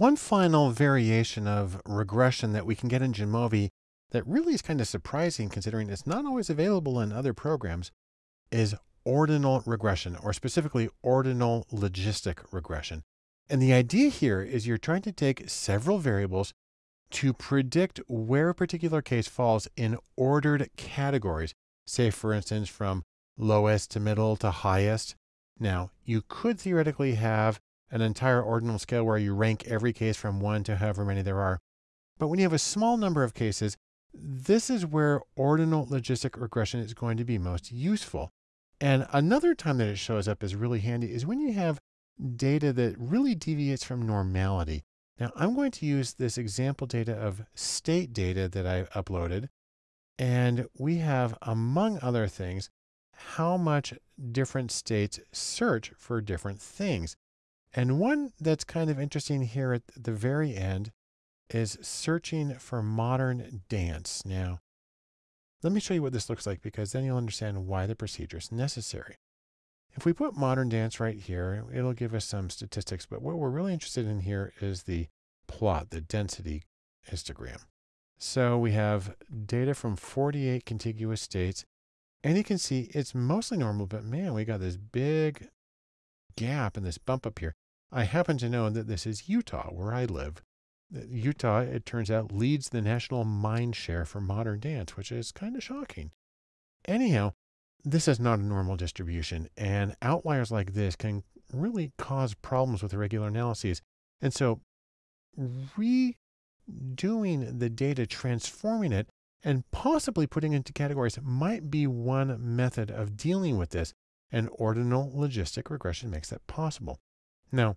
One final variation of regression that we can get in Jamovi that really is kind of surprising considering it's not always available in other programs is ordinal regression, or specifically ordinal logistic regression. And the idea here is you're trying to take several variables to predict where a particular case falls in ordered categories, say, for instance, from lowest to middle to highest. Now, you could theoretically have an entire ordinal scale where you rank every case from one to however many there are. But when you have a small number of cases, this is where ordinal logistic regression is going to be most useful. And another time that it shows up is really handy is when you have data that really deviates from normality. Now I'm going to use this example data of state data that I uploaded. And we have, among other things, how much different states search for different things. And one that's kind of interesting here at the very end is searching for modern dance. Now, let me show you what this looks like because then you'll understand why the procedure is necessary. If we put modern dance right here, it'll give us some statistics, but what we're really interested in here is the plot, the density histogram. So we have data from 48 contiguous states, and you can see it's mostly normal, but man, we got this big gap and this bump up here. I happen to know that this is Utah, where I live. Uh, Utah, it turns out, leads the national mind share for modern dance, which is kind of shocking. Anyhow, this is not a normal distribution, and outliers like this can really cause problems with regular analyses. And so redoing the data, transforming it, and possibly putting it into categories might be one method of dealing with this, and ordinal logistic regression makes that possible. Now,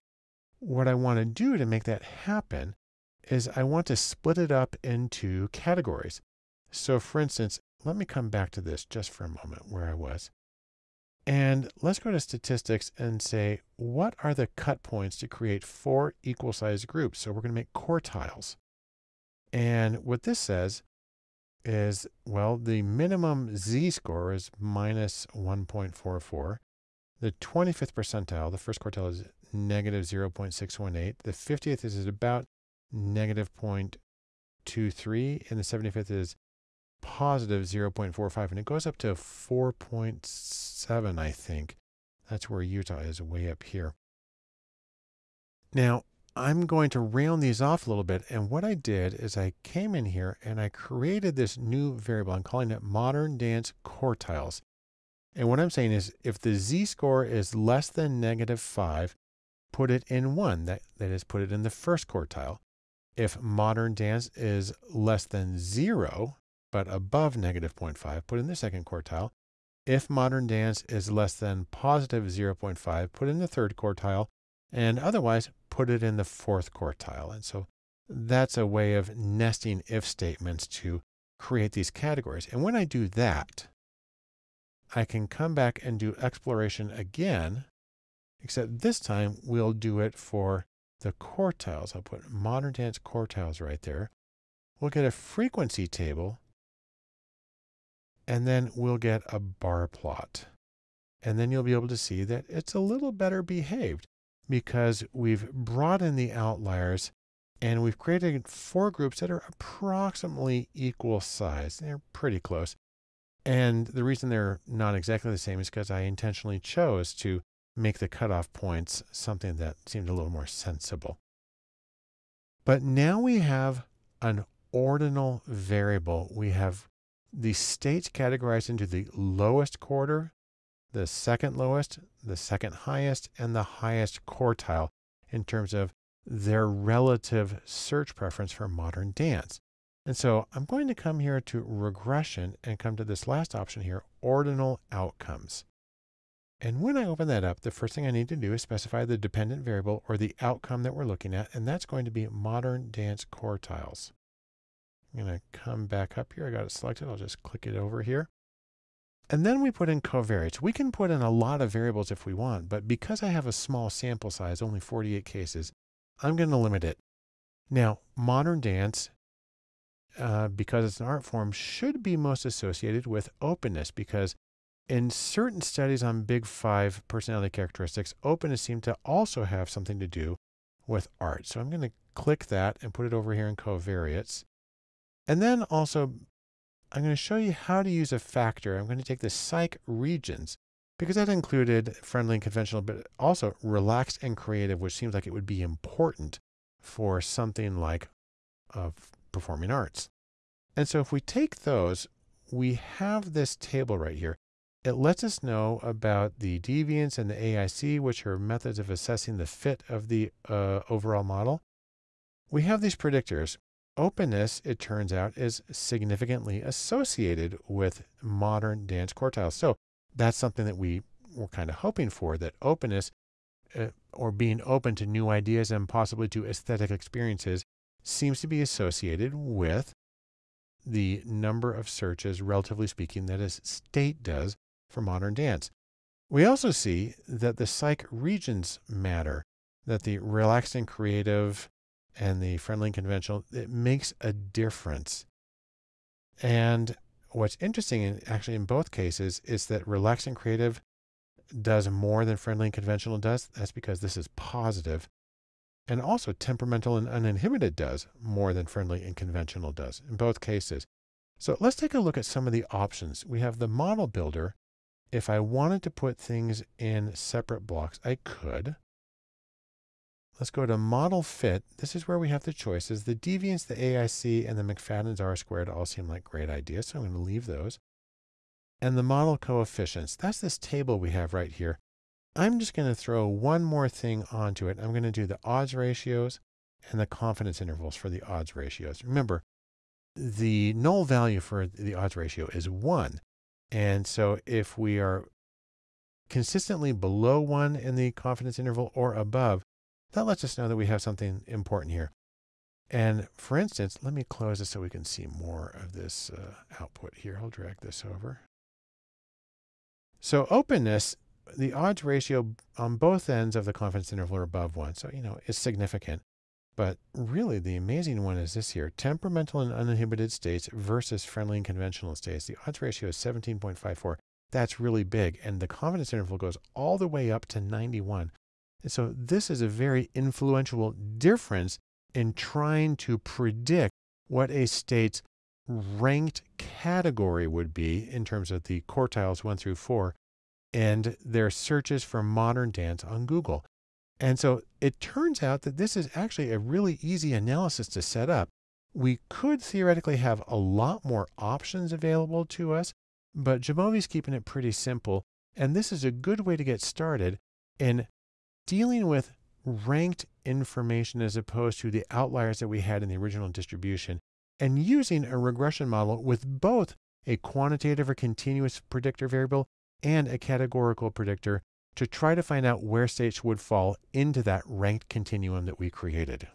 what I want to do to make that happen is I want to split it up into categories. So for instance, let me come back to this just for a moment where I was. And let's go to statistics and say, what are the cut points to create four equal sized groups? So we're going to make quartiles. And what this says is, well, the minimum Z score is minus 1.44. The 25th percentile, the first quartile is negative 0.618. The 50th is about negative 0.23, and the 75th is positive 0.45, and it goes up to 4.7, I think. That's where Utah is, way up here. Now, I'm going to round these off a little bit. And what I did is I came in here and I created this new variable. I'm calling it modern dance quartiles. And what I'm saying is if the z-score is less than negative 5, put it in 1. That, that is, put it in the first quartile. If modern dance is less than 0, but above negative 0.5, put in the second quartile. If modern dance is less than positive 0.5, put in the third quartile. And otherwise, put it in the fourth quartile. And so that's a way of nesting if statements to create these categories. And when I do that, I can come back and do exploration again, except this time we'll do it for the quartiles. I'll put modern dance quartiles right there. We'll get a frequency table and then we'll get a bar plot. And then you'll be able to see that it's a little better behaved because we've brought in the outliers and we've created four groups that are approximately equal size. They're pretty close. And the reason they're not exactly the same is because I intentionally chose to make the cutoff points something that seemed a little more sensible. But now we have an ordinal variable. We have the states categorized into the lowest quarter, the second lowest, the second highest, and the highest quartile in terms of their relative search preference for modern dance. And so I'm going to come here to regression and come to this last option here, ordinal outcomes. And when I open that up, the first thing I need to do is specify the dependent variable or the outcome that we're looking at, and that's going to be modern dance quartiles. I'm going to come back up here. I got it selected. I'll just click it over here. And then we put in covariates. We can put in a lot of variables if we want, but because I have a small sample size, only 48 cases, I'm going to limit it. Now, modern dance, uh, because it's an art form, should be most associated with openness because in certain studies on Big Five personality characteristics, openness seemed to also have something to do with art. So I'm going to click that and put it over here in covariates. And then also, I'm going to show you how to use a factor. I'm going to take the psych regions because that included friendly and conventional, but also relaxed and creative, which seems like it would be important for something like uh, performing arts. And so if we take those, we have this table right here. It lets us know about the deviance and the AIC, which are methods of assessing the fit of the uh, overall model. We have these predictors. Openness, it turns out, is significantly associated with modern dance quartiles. So that's something that we were kind of hoping for, that openness uh, or being open to new ideas and possibly to aesthetic experiences seems to be associated with the number of searches, relatively speaking, that a state does for modern dance. We also see that the psych regions matter, that the relaxed and creative and the friendly and conventional, it makes a difference. And what's interesting, in, actually, in both cases, is that relaxed and creative does more than friendly and conventional does. That's because this is positive. And also, temperamental and uninhibited does more than friendly and conventional does in both cases. So let's take a look at some of the options. We have the model builder. If I wanted to put things in separate blocks, I could. Let's go to model fit. This is where we have the choices. The deviance, the AIC, and the McFadden's R squared all seem like great ideas, so I'm going to leave those. And the model coefficients, that's this table we have right here. I'm just going to throw one more thing onto it. I'm going to do the odds ratios and the confidence intervals for the odds ratios. Remember, the null value for the odds ratio is 1. And so if we are consistently below 1 in the confidence interval or above, that lets us know that we have something important here. And for instance, let me close this so we can see more of this uh, output here. I'll drag this over. So openness the odds ratio on both ends of the confidence interval are above one. So, you know, it's significant. But really, the amazing one is this here temperamental and uninhibited states versus friendly and conventional states. The odds ratio is 17.54. That's really big. And the confidence interval goes all the way up to 91. And so, this is a very influential difference in trying to predict what a state's ranked category would be in terms of the quartiles one through four and their searches for modern dance on Google. And so it turns out that this is actually a really easy analysis to set up. We could theoretically have a lot more options available to us, but Jamovi's keeping it pretty simple. And this is a good way to get started in dealing with ranked information as opposed to the outliers that we had in the original distribution and using a regression model with both a quantitative or continuous predictor variable and a categorical predictor to try to find out where states would fall into that ranked continuum that we created.